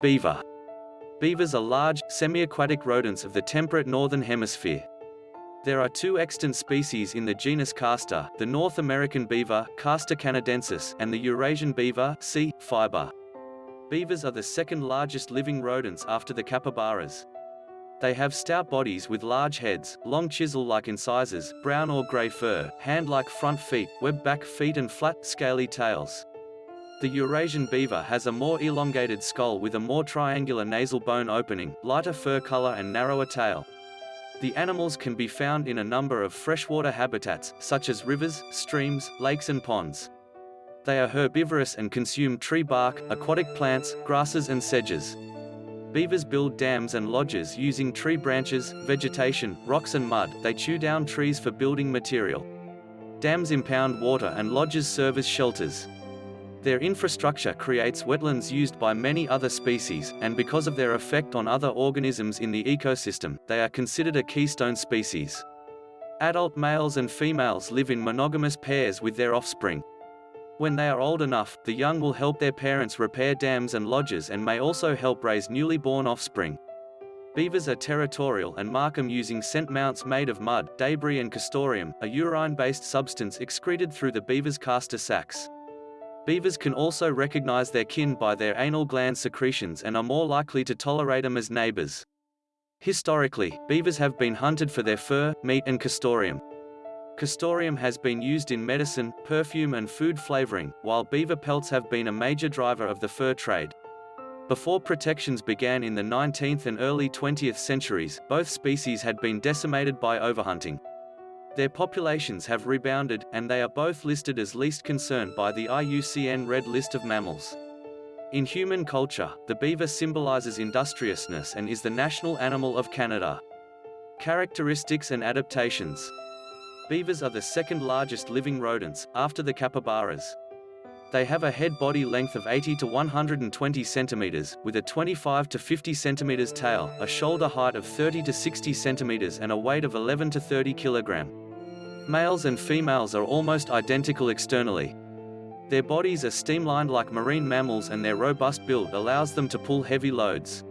Beaver. Beavers are large, semi-aquatic rodents of the temperate northern hemisphere. There are two extant species in the genus Castor, the North American beaver, Castor canadensis, and the Eurasian beaver, C. fiber. Beavers are the second largest living rodents after the capybaras. They have stout bodies with large heads, long chisel-like incisors, brown or grey fur, hand-like front feet, web back feet and flat, scaly tails. The Eurasian beaver has a more elongated skull with a more triangular nasal bone opening, lighter fur color and narrower tail. The animals can be found in a number of freshwater habitats, such as rivers, streams, lakes and ponds. They are herbivorous and consume tree bark, aquatic plants, grasses and sedges. Beavers build dams and lodges using tree branches, vegetation, rocks and mud. They chew down trees for building material. Dams impound water and lodges serve as shelters. Their infrastructure creates wetlands used by many other species, and because of their effect on other organisms in the ecosystem, they are considered a keystone species. Adult males and females live in monogamous pairs with their offspring. When they are old enough, the young will help their parents repair dams and lodges and may also help raise newly born offspring. Beavers are territorial and mark them using scent mounds made of mud, debris and castoreum, a urine-based substance excreted through the beaver's castor sacs. Beavers can also recognize their kin by their anal gland secretions and are more likely to tolerate them as neighbors. Historically, beavers have been hunted for their fur, meat and castoreum. Castoreum has been used in medicine, perfume and food flavoring, while beaver pelts have been a major driver of the fur trade. Before protections began in the 19th and early 20th centuries, both species had been decimated by overhunting. Their populations have rebounded, and they are both listed as least concern by the IUCN Red List of Mammals. In human culture, the beaver symbolizes industriousness and is the national animal of Canada. Characteristics and adaptations Beavers are the second largest living rodents, after the capybaras. They have a head-body length of 80 to 120 centimeters, with a 25 to 50 centimeters tail, a shoulder height of 30 to 60 centimeters and a weight of 11 to 30 kilogram. Males and females are almost identical externally. Their bodies are streamlined like marine mammals and their robust build allows them to pull heavy loads.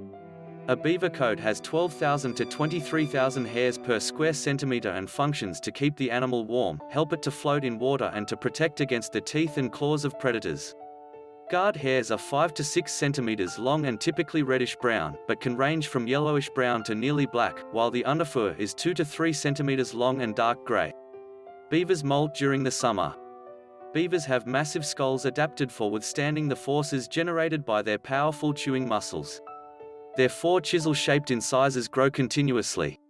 A beaver coat has 12,000 to 23,000 hairs per square centimeter and functions to keep the animal warm, help it to float in water and to protect against the teeth and claws of predators. Guard hairs are 5 to 6 centimeters long and typically reddish-brown, but can range from yellowish-brown to nearly black, while the underfur is 2 to 3 centimeters long and dark gray. Beavers molt during the summer. Beavers have massive skulls adapted for withstanding the forces generated by their powerful chewing muscles. Their four chisel-shaped incisors grow continuously.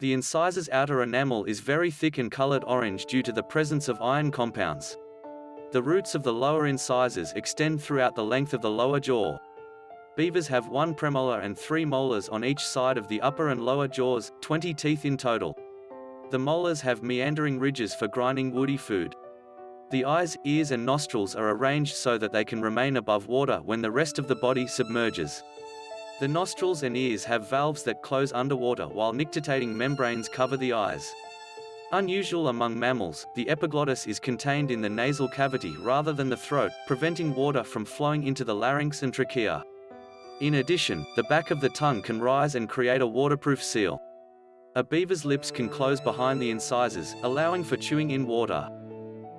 The incisor's outer enamel is very thick and colored orange due to the presence of iron compounds. The roots of the lower incisors extend throughout the length of the lower jaw. Beavers have one premolar and three molars on each side of the upper and lower jaws, 20 teeth in total. The molars have meandering ridges for grinding woody food. The eyes, ears and nostrils are arranged so that they can remain above water when the rest of the body submerges. The nostrils and ears have valves that close underwater while nictitating membranes cover the eyes. Unusual among mammals, the epiglottis is contained in the nasal cavity rather than the throat, preventing water from flowing into the larynx and trachea. In addition, the back of the tongue can rise and create a waterproof seal. A beaver's lips can close behind the incisors, allowing for chewing in water.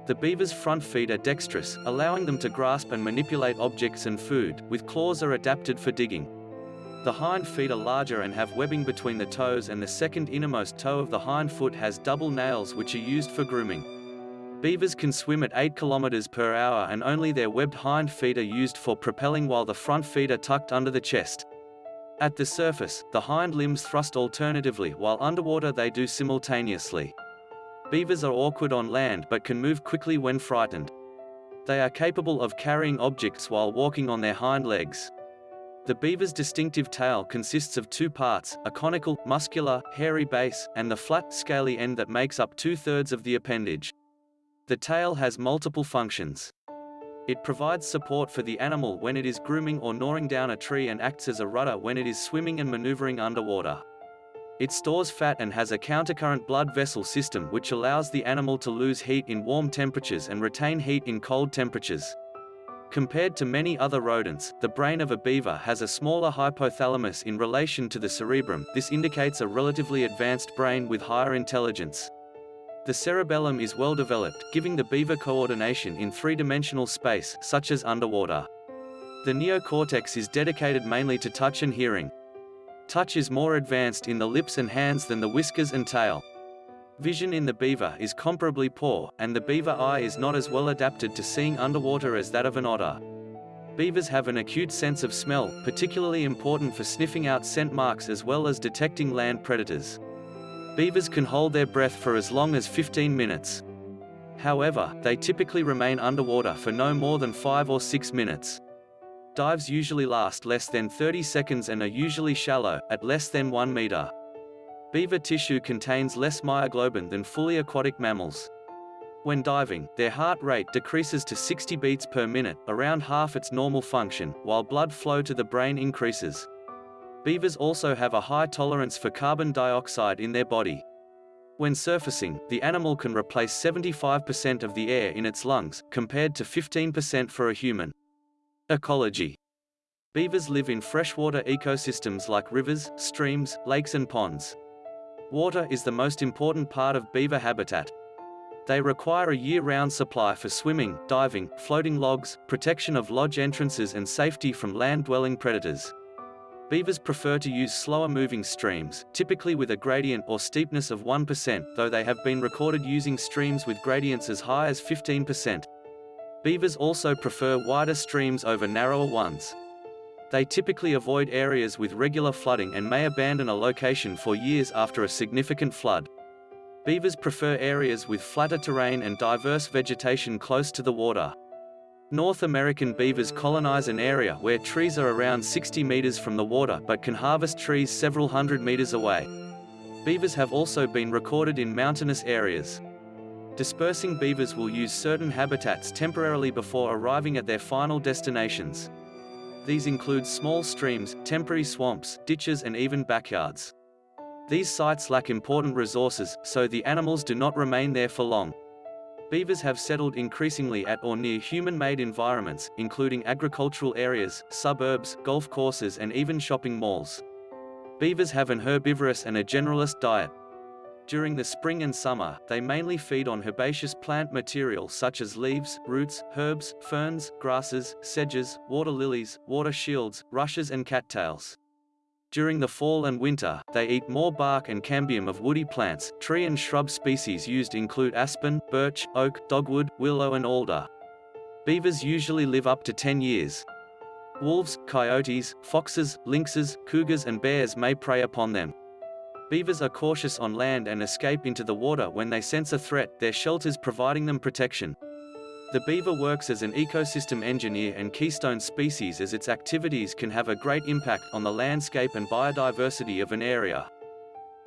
The beaver's front feet are dexterous, allowing them to grasp and manipulate objects and food, with claws are adapted for digging. The hind feet are larger and have webbing between the toes and the second innermost toe of the hind foot has double nails which are used for grooming. Beavers can swim at 8 km per hour and only their webbed hind feet are used for propelling while the front feet are tucked under the chest. At the surface, the hind limbs thrust alternatively while underwater they do simultaneously. Beavers are awkward on land but can move quickly when frightened. They are capable of carrying objects while walking on their hind legs. The beaver's distinctive tail consists of two parts, a conical, muscular, hairy base, and the flat, scaly end that makes up two-thirds of the appendage. The tail has multiple functions. It provides support for the animal when it is grooming or gnawing down a tree and acts as a rudder when it is swimming and maneuvering underwater. It stores fat and has a countercurrent blood vessel system which allows the animal to lose heat in warm temperatures and retain heat in cold temperatures. Compared to many other rodents, the brain of a beaver has a smaller hypothalamus in relation to the cerebrum, this indicates a relatively advanced brain with higher intelligence. The cerebellum is well developed, giving the beaver coordination in three-dimensional space, such as underwater. The neocortex is dedicated mainly to touch and hearing. Touch is more advanced in the lips and hands than the whiskers and tail. Vision in the beaver is comparably poor, and the beaver eye is not as well adapted to seeing underwater as that of an otter. Beavers have an acute sense of smell, particularly important for sniffing out scent marks as well as detecting land predators. Beavers can hold their breath for as long as 15 minutes. However, they typically remain underwater for no more than 5 or 6 minutes. Dives usually last less than 30 seconds and are usually shallow, at less than 1 meter. Beaver tissue contains less myoglobin than fully aquatic mammals. When diving, their heart rate decreases to 60 beats per minute, around half its normal function, while blood flow to the brain increases. Beavers also have a high tolerance for carbon dioxide in their body. When surfacing, the animal can replace 75% of the air in its lungs, compared to 15% for a human. Ecology Beavers live in freshwater ecosystems like rivers, streams, lakes and ponds. Water is the most important part of beaver habitat. They require a year-round supply for swimming, diving, floating logs, protection of lodge entrances and safety from land-dwelling predators. Beavers prefer to use slower-moving streams, typically with a gradient or steepness of 1%, though they have been recorded using streams with gradients as high as 15%. Beavers also prefer wider streams over narrower ones. They typically avoid areas with regular flooding and may abandon a location for years after a significant flood. Beavers prefer areas with flatter terrain and diverse vegetation close to the water. North American beavers colonize an area where trees are around 60 meters from the water but can harvest trees several hundred meters away. Beavers have also been recorded in mountainous areas. Dispersing beavers will use certain habitats temporarily before arriving at their final destinations. These include small streams, temporary swamps, ditches and even backyards. These sites lack important resources, so the animals do not remain there for long. Beavers have settled increasingly at or near human-made environments, including agricultural areas, suburbs, golf courses and even shopping malls. Beavers have an herbivorous and a generalist diet, during the spring and summer, they mainly feed on herbaceous plant material such as leaves, roots, herbs, ferns, grasses, sedges, water lilies, water shields, rushes and cattails. During the fall and winter, they eat more bark and cambium of woody plants. Tree and shrub species used include aspen, birch, oak, dogwood, willow and alder. Beavers usually live up to 10 years. Wolves, coyotes, foxes, lynxes, cougars and bears may prey upon them. Beavers are cautious on land and escape into the water when they sense a threat, their shelters providing them protection. The beaver works as an ecosystem engineer and keystone species as its activities can have a great impact on the landscape and biodiversity of an area.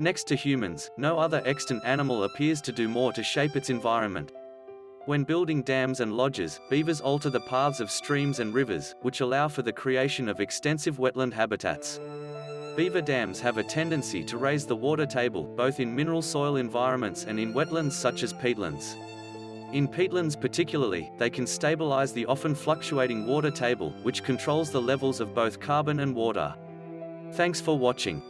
Next to humans, no other extant animal appears to do more to shape its environment. When building dams and lodges, beavers alter the paths of streams and rivers, which allow for the creation of extensive wetland habitats. Beaver dams have a tendency to raise the water table, both in mineral soil environments and in wetlands such as peatlands. In peatlands particularly, they can stabilize the often fluctuating water table, which controls the levels of both carbon and water. Thanks for watching.